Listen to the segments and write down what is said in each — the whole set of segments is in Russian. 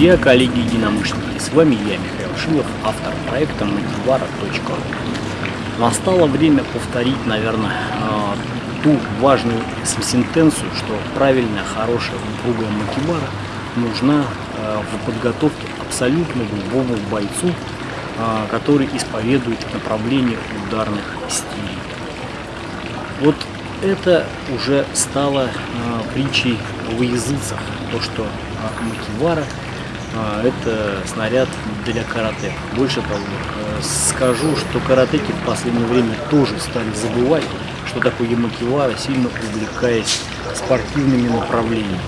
Друзья, коллеги, единомышленники, с вами я, Михаил Шилов, автор проекта Макивара.ру. Настало время повторить, наверное, а, ту важную сентенцию, что правильная, хорошая, упругая макивара нужна а, в подготовке абсолютно любому бойцу, а, который исповедует направление ударных стилей. Вот это уже стало притчей во языцах, то, что макивара это снаряд для карате. Больше того, э, скажу, что каратеки в последнее время тоже стали забывать, что такое ямакивара, сильно увлекаясь спортивными направлениями.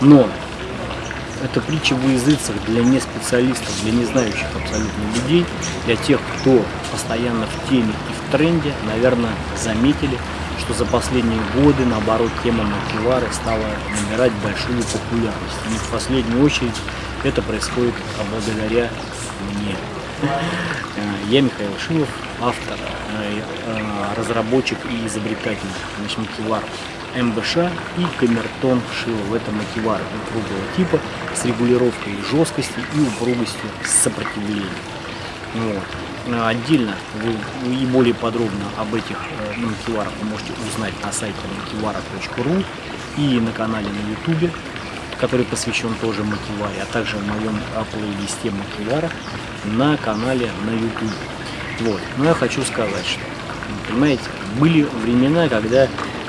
Но это притча в языцах для неспециалистов, для не знающих абсолютно людей, для тех, кто постоянно в теме и в тренде, наверное, заметили, что за последние годы, наоборот, тема макивары стала набирать большую популярность. И в последнюю очередь это происходит благодаря мне. Я Михаил Шилов, автор, э, э, разработчик и изобретатель значит, макивар МБШ и камертон Шилов. Это макивар упругого типа с регулировкой жесткости и упругостью сопротивления. Вот. Э, отдельно вы и более подробно об этих э, макиварах вы можете узнать на сайте макивара.ру и на канале на ютубе, который посвящен тоже макиваре, а также в моем плейлисте макивара на канале на ютубе. Вот. Но я хочу сказать, что, понимаете, были времена, когда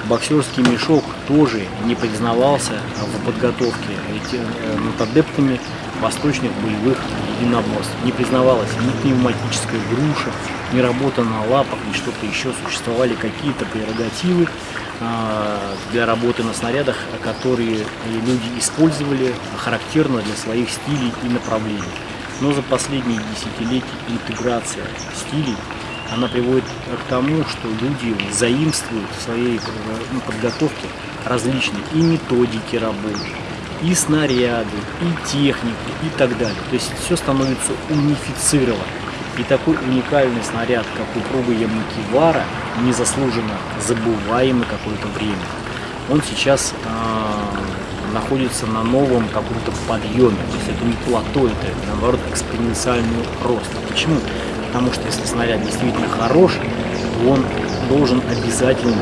боксерский мешок тоже не признавался в подготовке эти, э, над адептами восточных боевых единоборств. Не признавалась ни пневматическая груша, ни работа на лапах, ни что-то еще. Существовали какие-то прерогативы э, для работы на снарядах, которые люди использовали характерно для своих стилей и направлений. Но за последние десятилетия интеграция стилей она приводит к тому, что люди заимствуют в своей ну, подготовке различные и методики работы, и снаряды, и технику, и так далее. То есть все становится унифицировано. И такой уникальный снаряд, как упругая Ямакивара, незаслуженно забываемый какое-то время, он сейчас э, находится на новом каком-то подъеме. То есть это не плато, это наоборот экспоненциальный рост. Почему? Потому что если снаряд действительно хорош, то он должен обязательно,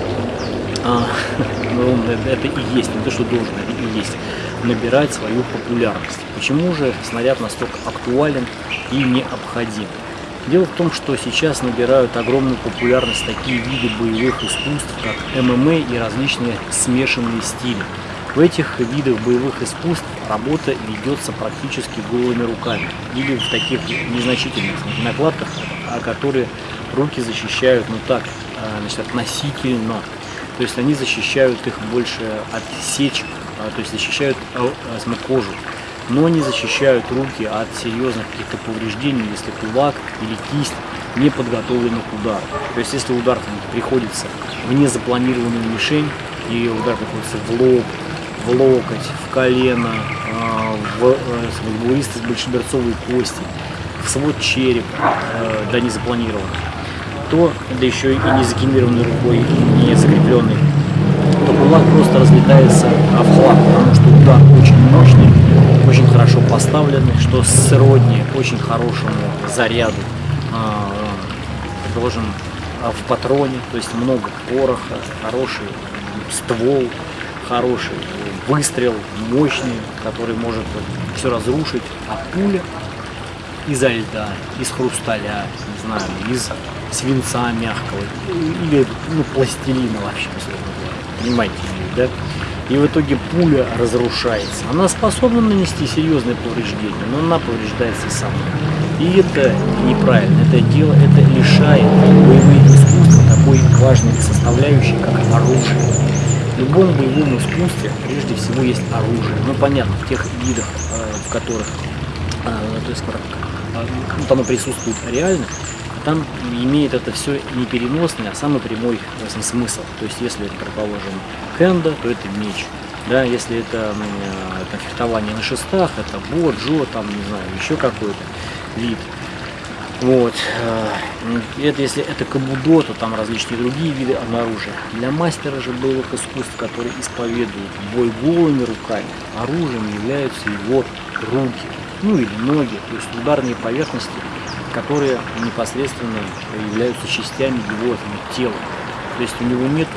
а, ну, это и есть, не то что должен, это и есть, набирать свою популярность. Почему же снаряд настолько актуален и необходим? Дело в том, что сейчас набирают огромную популярность такие виды боевых искусств, как ММА и различные смешанные стили. В этих видах боевых искусств работа ведется практически голыми руками или в таких незначительных накладках, а которые руки защищают, ну так, а, значит, относительно. То есть они защищают их больше от сечек, то есть защищают кожу, но не защищают руки от серьезных каких-то повреждений, если кулак или кисть не подготовлены к удару. То есть если удар приходится в незапланированную мишень, и удар приходится в лоб, в локоть, в колено, а, в э, с большеберцовой кости, в свод череп, э, да не запланирован, то, да еще и не закинированной рукой, не закрепленный, то кулак просто разлетается в хлам, потому что удар очень мощный, очень хорошо поставленный, что сродни очень хорошему заряду, а, предположим, в патроне, то есть много пороха, хороший ствол, хороший выстрел, мощный, который может все разрушить, а пуля изо льда, из хрусталя, не знаю, из свинца мягкого или ну, пластилина вообще, понимаете, да? И в итоге пуля разрушается. Она способна нанести серьезные повреждения, но она повреждается сама. И это неправильно. Это дело, это лишает боевые искусства такой важной составляющей, как оружие. В любом боевом искусстве прежде всего есть оружие. Ну понятно, в тех видах, э, в которых э, то есть, э, ну, оно присутствует реально, там имеет это все не переносный, а самый прямой смысле, смысл. То есть если это, предположим, кенда, то это меч. Да, если это, это фехтование на шестах, это бо, джо, там, не знаю, еще какой-то вид. Вот. э, Это если это кабудо, то там различные другие виды оружия. Для мастера же боевых искусств, который исповедует бой голыми руками, оружием являются его руки, ну или ноги, то есть ударные поверхности, которые непосредственно являются частями его ну, тела. То есть у него нет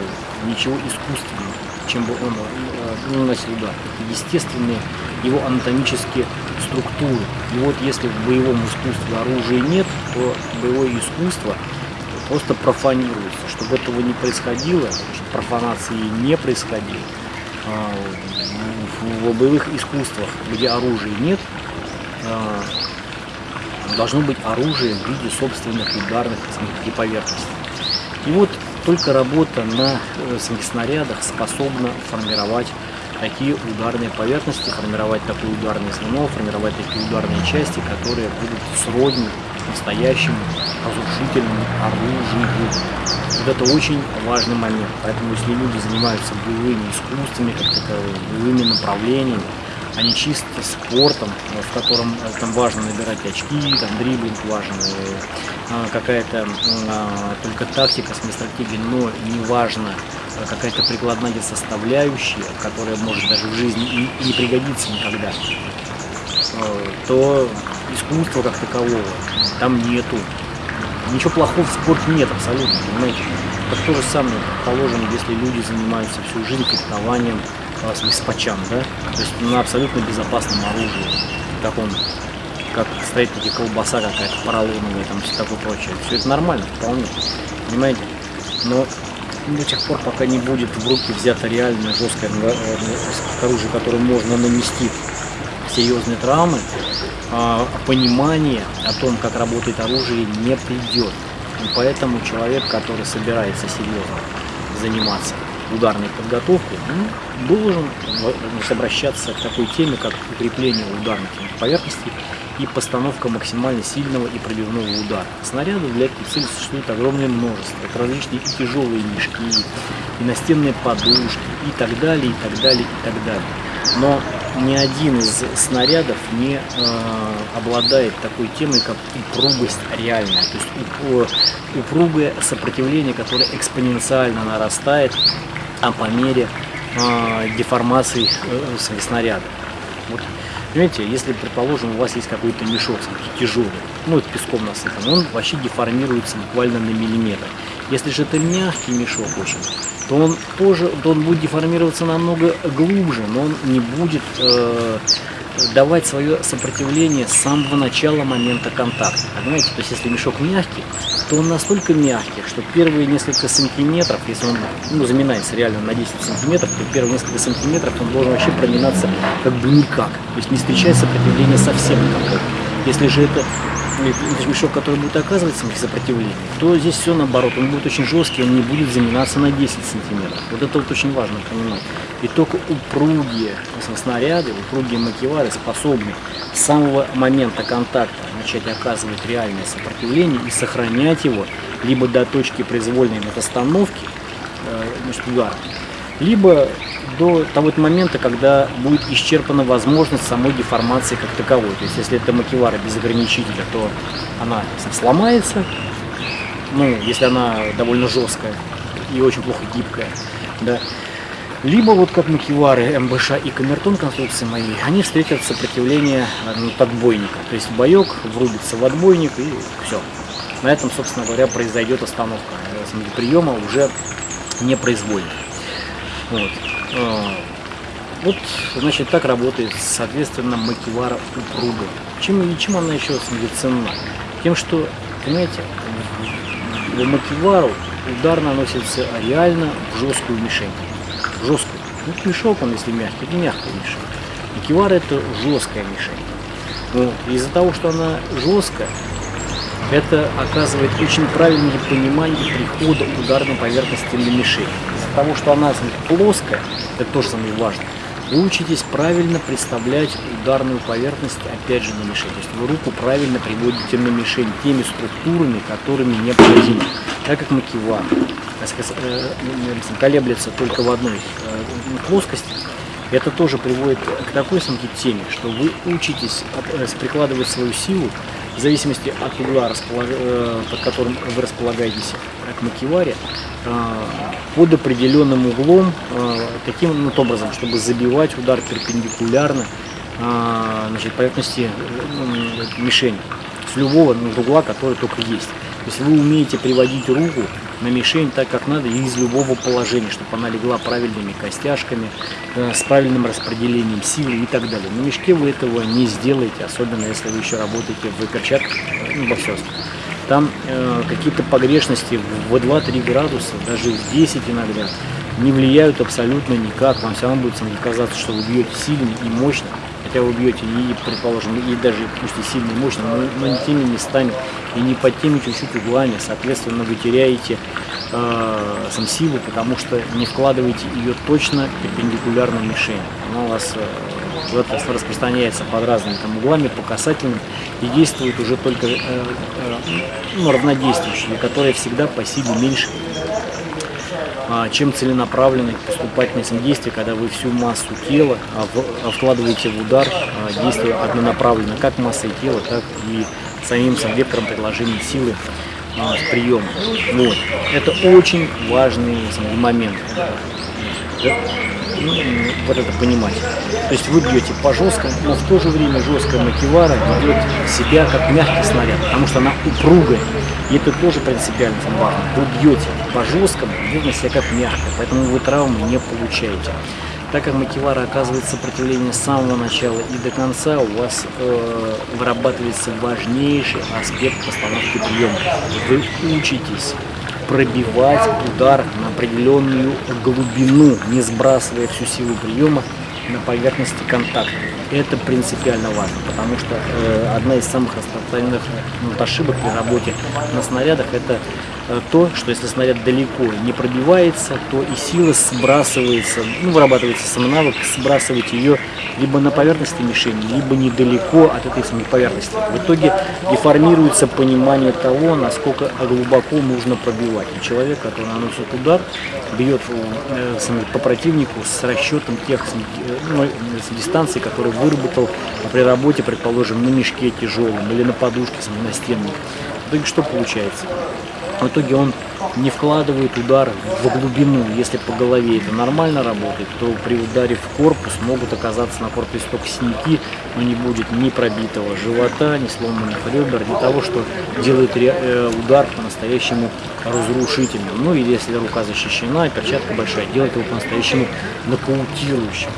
ничего искусственного, чем бы он э, наносил удар. Это естественные его анатомические структуры. И вот если в боевом искусстве оружия нет, то боевое искусство просто профанируется. Чтобы этого не происходило, чтобы профанации не происходило, а, в, боевых искусствах, где оружия нет, а, должно быть оружие в виде собственных ударных и поверхностей. И вот только работа на э, снарядах способна формировать такие ударные поверхности, формировать такое ударное звено, формировать такие ударные части, которые будут сродни настоящему разрушительному оружию. Вот это очень важный момент. Поэтому если люди занимаются боевыми искусствами, как таковыми, боевыми направлениями, а не чисто спортом, э, в котором э, там важно набирать очки, там дриблинг важен, э, какая-то а, только тактика, стратегия, но не важно какая-то прикладная составляющая, которая может даже в жизни и не пригодиться никогда, то искусства как такового там нету. Ничего плохого в спорте нет абсолютно, понимаете? Это то же самое, положим, если люди занимаются всю жизнь фехтованием, с пачам, да? То есть на абсолютно безопасном оружии, таком, как стоит таки колбаса какая-то поролоновая, там все такое прочее. Все это нормально, вполне, понимаете? Но до тех пор, пока не будет в руки взято реальное жесткое э, оружие, которое можно нанести серьезные травмы, а, понимание о том, как работает оружие, не придет. И поэтому человек, который собирается серьезно заниматься ударной подготовкой, он должен обращаться к такой теме, как укрепление ударных поверхностей и постановка максимально сильного и пробивного удара. Снарядов для этой цели существует огромное множество. Это различные и тяжелые мешки, и настенные подушки, и так далее, и так далее, и так далее. Но ни один из снарядов не э, обладает такой темой, как упругость реальная. То есть упругое сопротивление, которое экспоненциально нарастает а по мере э, деформации э, снаряда. Вот. Понимаете, если, предположим, у вас есть какой-то мешок тяжелый, ну, это песком насыпан, он вообще деформируется буквально на миллиметр. Если же это мягкий мешок очень, то он тоже то он будет деформироваться намного глубже, но он не будет э, давать свое сопротивление с самого начала момента контакта. Понимаете? То есть если мешок мягкий, то он настолько мягкий, что первые несколько сантиметров, если он ну, заминается реально на 10 сантиметров, то первые несколько сантиметров он должен вообще проминаться как бы никак. То есть не встречать сопротивления совсем никакого. Если же это мешок, который будет оказывать сопротивление, то здесь все наоборот, он будет очень жесткий, он не будет заминаться на 10 сантиметров. Вот это вот очень важно понимать. И только упругие снаряды, упругие макевары способны с самого момента контакта начать оказывать реальное сопротивление и сохранять его либо до точки произвольной остановки э, значит, удара, либо до того момента, когда будет исчерпана возможность самой деформации как таковой. То есть если это макевара без ограничителя, то она сломается, ну, если она довольно жесткая и очень плохо гибкая, да. Либо вот как макевары МБШ и камертон конструкции мои, они встретят сопротивление ну, отбойника. То есть боек врубится в отбойник и все. На этом, собственно говоря, произойдет остановка приема уже непроизвольно. Вот. А, вот, значит, так работает, соответственно, макивара упруга. Чем, и чем она еще ценна? Тем, что, понимаете, в макивару удар наносится реально в жесткую мишень. Жесткую. Ну, мешок он, если мягкий, это мягкая мишень. Макивара это жесткая мишень. Но из-за того, что она жесткая, это оказывает очень правильное понимание прихода ударной поверхности на мишень того, что она плоская, это тоже самое важное, вы учитесь правильно представлять ударную поверхность, опять же, на мишень. То есть вы руку правильно приводите на мишень теми структурами, которыми необходимо. Так как макива э, колеблется только в одной э, плоскости, это тоже приводит к такой самке теме, что вы учитесь э, прикладывать свою силу в зависимости от угла, э, под которым вы располагаетесь к макеваре, под определенным углом, таким вот образом, чтобы забивать удар перпендикулярно значит, поверхности мишени с любого угла, который только есть. То есть вы умеете приводить руку на мишень так, как надо, и из любого положения, чтобы она легла правильными костяшками, э, с правильным распределением силы и так далее. На мешке вы этого не сделаете, особенно если вы еще работаете в перчатках, ну, во все. Там э, какие-то погрешности в 2-3 градуса, даже в 10 иногда, не влияют абсолютно никак. Вам все равно будет казаться, что вы бьете сильно и мощно, хотя вы бьете и, предположим, и даже пусть и сильно мощно, но, но не теми местами и не под теми чуть-чуть углами, соответственно, вы теряете э, сам силу, потому что не вкладываете ее точно перпендикулярно мишени. Она у вас э, вот, распространяется под разными там, углами, по касательным, и действует уже только э, э, ну, равнодействующие, которые всегда по силе меньше а, чем целенаправленное поступательное действие, когда вы всю массу тела а, вкладываете в удар, а, действуя однонаправленно, как массой тела, так и самим сам вектором предложения силы в прием. Вот. Это очень важный момент. Ну, вот это понимать. То есть вы бьете по жесткому, но в то же время жесткая макевара ведет себя как мягкий снаряд, потому что она упругая. И это тоже принципиально важно. Вы бьете по жесткому, ведет себя как мягко, поэтому вы травмы не получаете. Так как макевара оказывает сопротивление с самого начала и до конца, у вас э, вырабатывается важнейший аспект постановки приема. Вы учитесь пробивать удар на определенную глубину, не сбрасывая всю силу приема на поверхности контакта. Это принципиально важно, потому что э, одна из самых распространенных ну, ошибок при работе на снарядах это то, что если снаряд далеко не пробивается, то и сила сбрасывается, ну, вырабатывается сам навык сбрасывать ее либо на поверхности мишени, либо недалеко от этой самой поверхности. В итоге деформируется понимание того, насколько глубоко нужно пробивать. И человек, который наносит удар, бьет э, по противнику с расчетом тех э, ну, дистанций, которые выработал при работе, предположим, на мешке тяжелом или на подушке на стенке. В итоге что получается? В итоге он не вкладывает удар в глубину. Если по голове это нормально работает, то при ударе в корпус могут оказаться на корпусе только синяки, но не будет ни пробитого живота, ни сломанных ребер, ни того, что делает э, удар по-настоящему разрушительным. Ну или если рука защищена, перчатка большая, делает его по-настоящему нокаутирующим.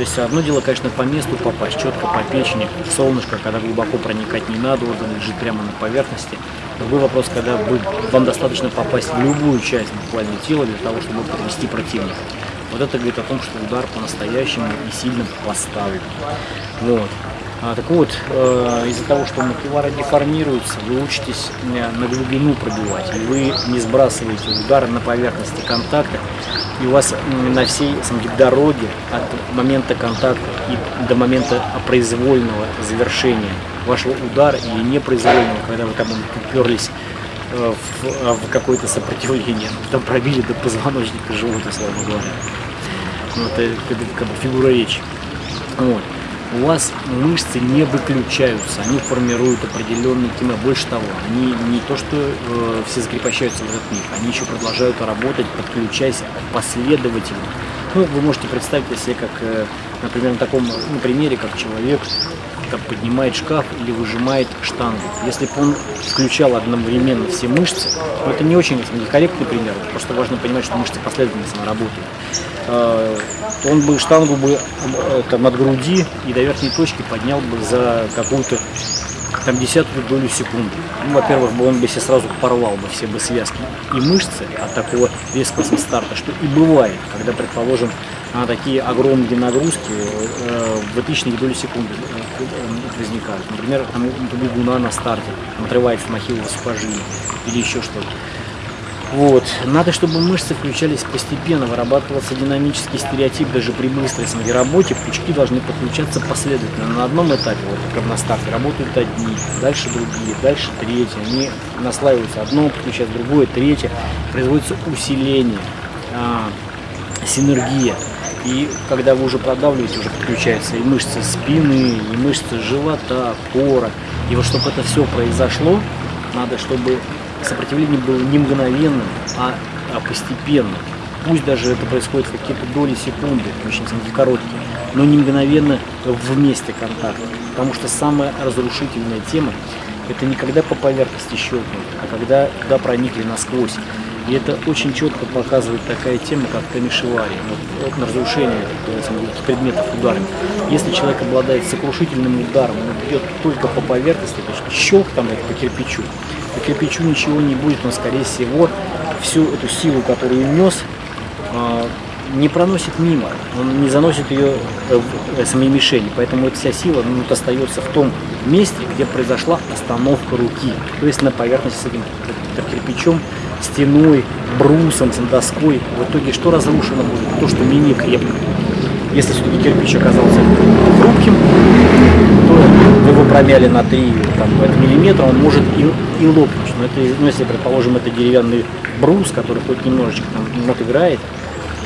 То есть одно дело, конечно, по месту попасть, четко по печени, солнышко, когда глубоко проникать не надо, он лежит прямо на поверхности. Другой вопрос, когда вы, вам достаточно попасть в любую часть буквально тела для того, чтобы привести противника. Вот это говорит о том, что удар по-настоящему и сильно поставлен. Вот. А, так вот, э, из-за того, что макевара деформируется, вы учитесь э, на глубину пробивать, и вы не сбрасываете удар на поверхности контакта, и у вас на всей самой дороге от момента контакта и до момента произвольного завершения вашего удара или непроизвольного, когда вы там уперлись э, в, э, в какое-то сопротивление, там пробили до позвоночника живота, словно говоря. Ну, это, это как бы фигура речи. Вот. У вас мышцы не выключаются, они формируют определенный кима. Больше того, они не то что э, все закрепощаются в этот миг, они еще продолжают работать, подключаясь последовательно. Ну, вы можете представить себе, как, э, например, на таком ну, примере, как человек там, поднимает шкаф или выжимает штангу. Если бы он включал одновременно все мышцы, ну, это не очень корректный пример, просто важно понимать, что мышцы последовательно работают, он бы штангу бы э, там, от груди и до верхней точки поднял бы за какую-то там десятую долю секунды. Ну, во-первых, бы он бы себе сразу порвал бы все бы связки и мышцы от такого резкого старта, что и бывает, когда, предположим, на такие огромные нагрузки э, в тысячные доли секунды э, возникают. Например, там у бегуна на старте отрывается махилово сухожилие или еще что-то. Вот. Надо, чтобы мышцы включались постепенно, вырабатывался динамический стереотип даже при быстрой своей работе. Пучки должны подключаться последовательно. На одном этапе, вот как на старте, работают одни, дальше другие, дальше третьи. Они наслаиваются одно, подключается другое, третье. Производится усиление, а, синергия. И когда вы уже продавливаете, уже подключаются и мышцы спины, и мышцы живота, кора, И вот чтобы это все произошло, надо, чтобы сопротивление было не мгновенным, а, а постепенным. Пусть даже это происходит в какие-то доли секунды, очень короткие, но не мгновенно в месте контакта. Потому что самая разрушительная тема – это не когда по поверхности щелкнут, а когда туда проникли насквозь. И это очень четко показывает такая тема, как камишевари, вот, на разрушение предметов ударами. Если человек обладает сокрушительным ударом, он бьет только по поверхности, то есть щелк там по кирпичу, по кирпичу ничего не будет, но скорее всего всю эту силу, которую нес, а, не проносит мимо, он не заносит ее в самой мишени, поэтому эта вся сила ну, вот, остается в том месте, где произошла остановка руки, то есть на поверхности с этим кирпичом, стеной, брусом, доской. В итоге что разрушено будет? То, что менее крепко. Если все-таки кирпич оказался хрупким, то вы его промяли на 3 там, миллиметра, он может и, и лопнуть. Но это, ну, если, предположим, это деревянный брус, который хоть немножечко там нот играет,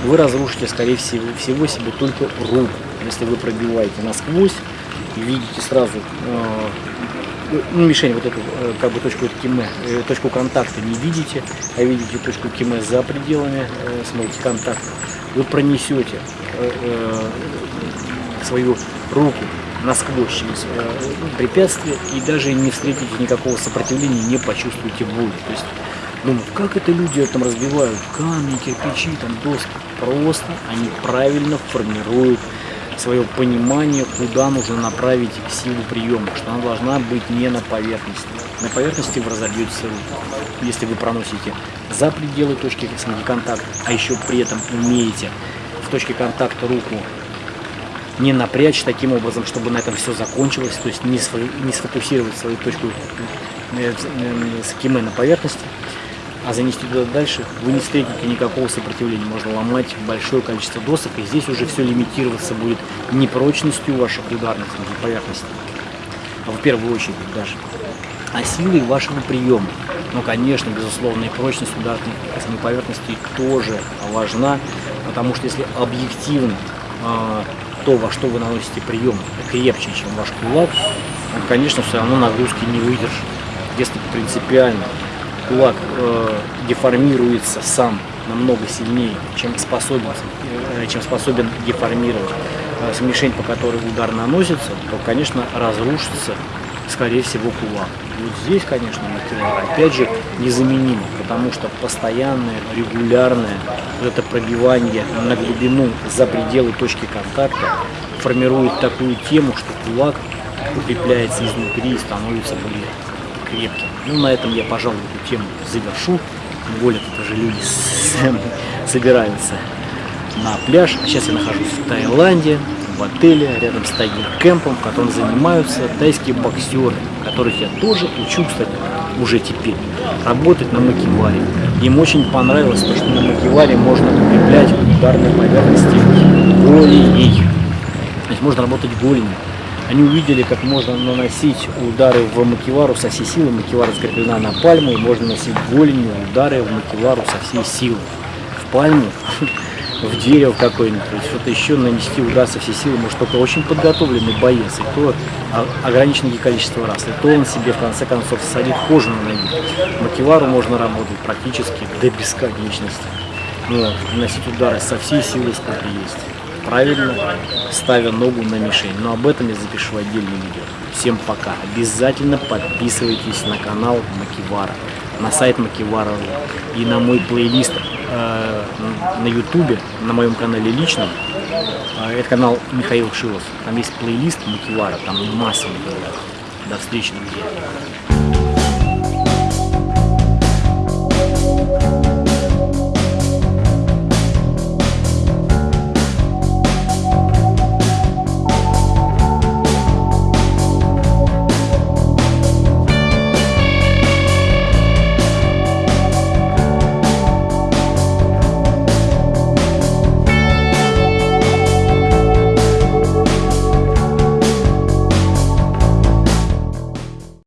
вы разрушите, скорее всего, всего себе только руку. Если вы пробиваете насквозь видите сразу э, ну, мишень, вот эту э, как бы точку киме, э, точку контакта не видите, а видите точку киме за пределами э, смотрите контакта, вы пронесете свою руку насквозь через препятствие и даже не встретите никакого сопротивления, не почувствуете боль. То есть думают, как это люди там разбивают камни, кирпичи, там доски. Просто они правильно формируют свое понимание, куда нужно направить силу приема, что она должна быть не на поверхности. На поверхности вы разобьетесь руку. Если вы проносите за пределы точки контакта, а еще при этом умеете в точке контакта руку не напрячь таким образом, чтобы на этом все закончилось, то есть не, сфокусировать свою точку э, э, с на поверхности, а занести туда дальше, вы не встретите никакого сопротивления. Можно ломать большое количество досок, и здесь уже все лимитироваться будет не прочностью ваших ударных поверхностей, а в первую очередь даже, а силой вашего приема. Ну, конечно, безусловно, и прочность ударных поверхностей тоже важна, потому что если объективно а, то, во что вы наносите прием, крепче, чем ваш кулак, он, конечно, все равно нагрузки не выдержит. Если принципиально кулак э, деформируется сам намного сильнее, чем способен, э, чем способен деформировать э, мишень, по которой удар наносится, то, конечно, разрушится, скорее всего, кулак. Вот здесь, конечно, опять же, незаменимо, потому что постоянное, регулярное вот это пробивание на глубину за пределы точки контакта формирует такую тему, что кулак укрепляется изнутри и становится более крепким. Ну, на этом я, пожалуй, эту тему завершу. Тем более, тут уже люди собираются на пляж. Сейчас я нахожусь в Таиланде, в отеле, рядом с Тайгер Кэмпом, в котором занимаются тайские боксеры, которых я тоже учу, кстати, уже теперь, работать на макиваре. Им очень понравилось то, что на макиваре можно укреплять ударные поверхности голеней. То есть можно работать голенью. Они увидели, как можно наносить удары в макивару со всей силы. Макивара закреплена на пальму, и можно наносить голенью удары в макивару со всей силы. В пальму, в дерево какое-нибудь, что-то еще нанести удар со всей силы может только очень подготовленный боец, и то ограниченное количество раз, и то он себе в конце концов садит кожу на ноги. Макивару можно работать практически до бесконечности. Вот, наносить удары со всей силы, сколько есть правильно, ставя ногу на мишень. Но об этом я запишу отдельное видео. Всем пока. Обязательно подписывайтесь на канал Макивара, на сайт Макивара и на мой плейлист э, на ютубе, на моем канале личном. Э, это канал Михаил Шилов. Там есть плейлист Макивара, там масса материалов. До встречи, друзья.